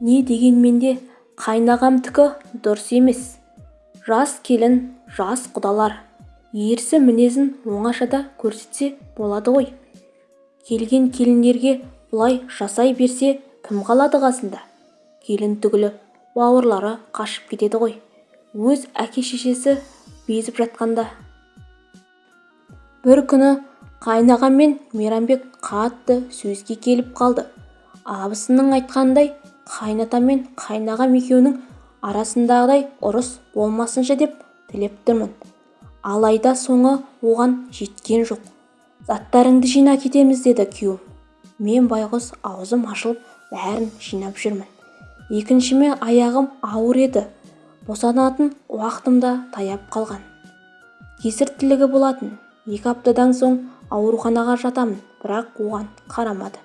не дегенмен де қайнағамдікі дұрыс емес. Жас келін жас құдалар. Ерсі мінезін оңашада көрсетсе болады ғой. Келген келіндерге бұлай жасай берсе кім қалады қасында? Келін түгілі бауырлары қашып кетеді ғой. Өз әке-шешесі безіп жатқанда бір күні қайнағам мен мейрамбек қатты сөзге келіп қалды. Абысынның айтқанындай қайната мен қайнағам екеуінің арасындағыдай ұрыс болмасыншы деп тілеп тұрмын. Алайда соңы оған жеткен жоқ. Заттарыңды жина кетеміз деді күйеуім мен байғұс аузым ашылып бәрін жинап жүрмін. Екіншіме аяғым ауыр еді. Босанатын уақытым да таяп қалған. Кесір тілігі болатын. Екі аптадан соң ауруханаға жатамын бірақ оған қарамады.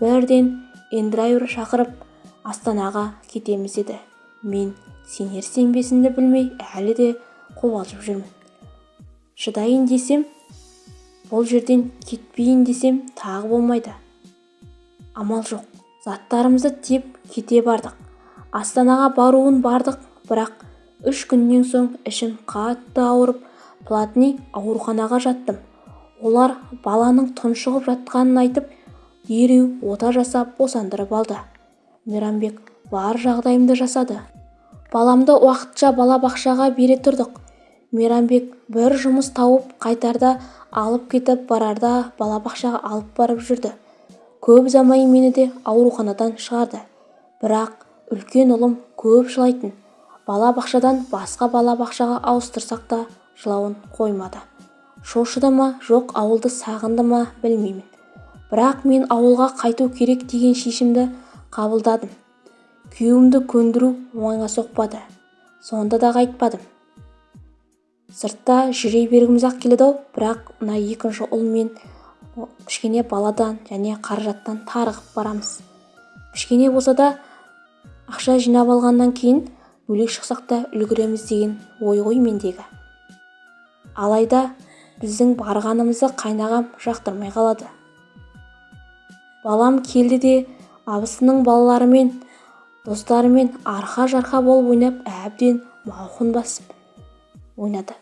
Бірден эндрайвер шақырып астанаға кетеміз деді. Мен сенер-сенбесімді білмей әлі де қобалжып жүрмін. Шыдайын десем бұл жерден кетпейін десем тағы болмайды. Амал жоқ заттарымызды тиеп кете бардық. Астанаға баруын бардық бірақ үш күннен соң ішім қатты ауырып платный ауруханаға жаттым. Олар баланың тұншығып жатқанын айтып дереу ота жасап босандырып алды. Мейрамбек бар жағдайымды жасады. Баламды уақытша балабақшаға бере тұрдық. Мейрамбек бір жұмыс тауып қайтарда алып кетіп барарда балабақшаға алып барып жүрді. Көп ұзамай мені де ауруханадан шығарды. Бірақ үлкен ұлым көп жылайтын. Балабақшадан басқа балабақшаға ауыстырсақ та жылауын қоймады. Шошыды ма жоқ ауылды сағынды ма білмеймін. Бірақ мен ауылға қайту керек деген шешімді қабылдадым. Күйеуімді көндіру оңайға соқпады. Сонда да қайтпадым. Сыртта жүре бергіміз-ақ келеді-ау бірақ мына екінші ұл мен кішкене баладан және қаражаттан тарығып барамыз. Кішкене болса да ақша жинап алғаннан кейін бөлек шықсақ та үлгереміз деген ой ғой мендегі. Алайда біздің барғанымызды қайнағам жақтырмай қалады. Балам келді де абысының балаларымен достарымен арқа-жарқа болып ойнап әбден мауқын басып ойнады.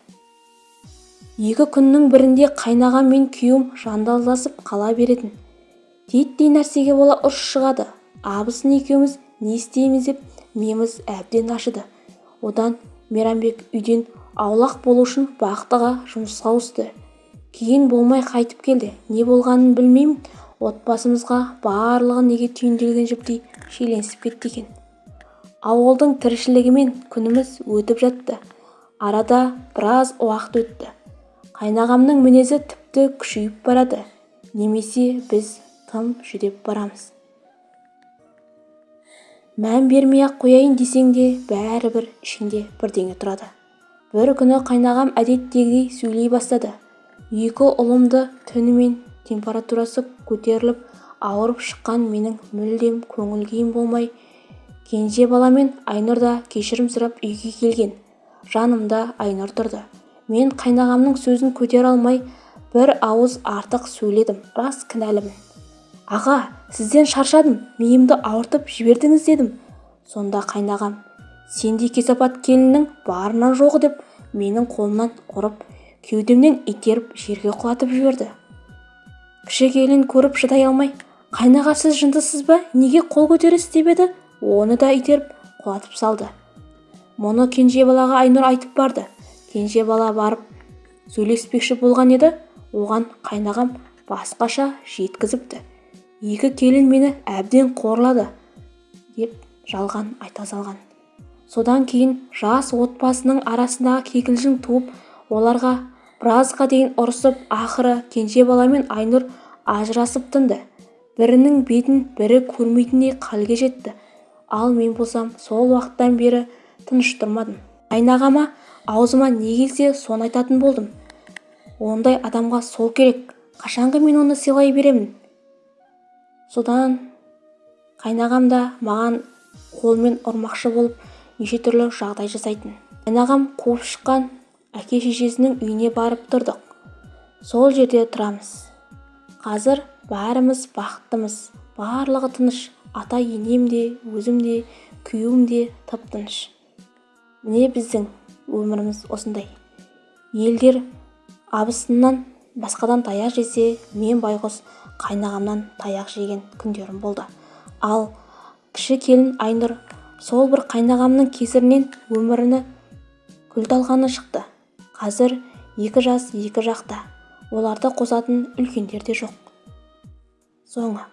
Екі күннің бірінде қайнағам мен күйеуім жандалдасып қала беретін. Титтей нәрсеге бола ұрыс шығады. Абысын екеуміз не істейміз деп миымыз әбден ашыды. Одан мейрамбек үйден аулақ болу үшін бақтыға жұмысқа ауысты. Кейін болмай қайтып келді. Не болғанын білмеймін. Отбасымызға барлығы неге түйінделген жіптей шиеленісіп кетті екен. Ауылдың тіршілігімен күніміз өтіп жатты. Арада біраз уақыт өтті. Қайнағамның мінезі тіпті күшейіп барады. Немесе біз тым жүдеп барамыз. Мән бермей-ақ қояйын десең де бәрібір ішіңде бірдеңе тұрады. Бір күні қайнағам әдеттегідей сөйлей бастады. Екі ұлымды түнімен температурасы көтеріліп ауырып шыққан менің мүлдем көңіл-күйім болмай кенже баламен айнұр да кешірім сұрап үйге келген. Жанымда айнұр тұрды. Мен қайнағамның сөзін көтере алмай бір ауыз артық сөйледім рас кінәлімін. Аға сізден шаршадым миымды ауыртып жібердіңіз дедім. Сонда қайнағам сендей кесапат келіннің барынан жоғы деп менің қолымнан ұрып кеудемнен итеріп жерге құлатып жіберді. Кіші келін көріп шыдай алмай қайнаға сіз жындысыз ба? Неге қол көтересіз? деп еді. Оны да итеріп құлатып салды. Мұны кенже балаға айнұр айтып барды. Кенже бала барып сөйлеспекші болған еді. Оған қайнағам басқаша жеткізіпті. Екі келін мені әбден қорлады деп жалған айта салған. Содан кейін жас отбасының арасындағы кикілжің туып оларға біразға дейін ұрысып ақыры кенже бала мен айнұр ажырасып тынды. Бірінің бетін бірі көрмейтіндей халге жетті. Ал мен болсам сол уақыттан бері тыныш тұрмадым қайнағама аузыма не келсе соны айтатын болдым. Ондай адамға сол керек. Қашанғы мен оны сыйлай беремін? Содан қайнағам да маған қолмен ұрмақшы болып неше түрлі жағдай жасайтын. Қайнағам қуып шыққан әке-шешесінің үйіне барып тұрдық. Сол жерде тұрамыз. Қазір бәріміз бақыттымыз. Барлығы тыныш. Ата-енем де өзім де күйеуім де тып-тыныш міне біздің өміріміз осындай. Елдер абысыннан басқадан таяқ жесе мен байғұс қайнағамнан таяқ жеген күндерім болды. Ал кіші келін айнұр сол бір қайнағамның кесірінен өміріні күл-талқаны шықты. Қазір екі жас екі жақта. Оларды қосатын үлкендер де жоқ. Соңы.